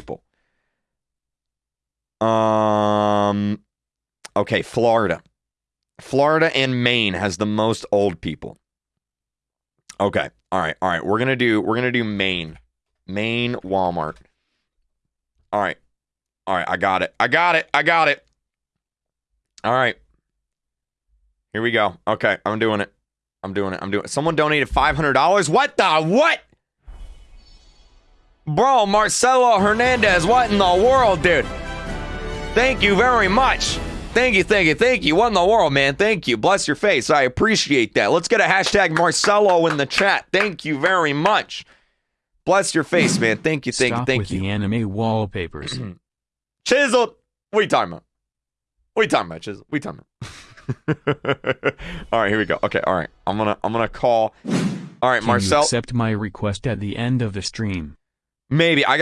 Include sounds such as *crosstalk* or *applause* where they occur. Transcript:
people. Um, okay, Florida. Florida and Maine has the most old people. Okay. All right. All right. We're gonna do we're gonna do Maine. Maine Walmart. All right. All right. I got it. I got it. I got it. All right. Here we go. Okay. I'm doing it. I'm doing it. I'm doing it. Someone donated $500. What the what? Bro, Marcelo Hernandez, what in the world, dude? Thank you very much. Thank you, thank you, thank you. What in the world, man? Thank you. Bless your face. I appreciate that. Let's get a hashtag Marcelo in the chat. Thank you very much. Bless your face, man. Thank you, thank Stop you, thank with you. the anime wallpapers. *clears throat* Chiseled. What are you talking about? What are you talking about, Chiseled? What are you talking about? *laughs* all right, here we go. Okay, all right. I'm gonna I'm gonna call. All right, Can Marcel. you accept my request at the end of the stream? Maybe I got.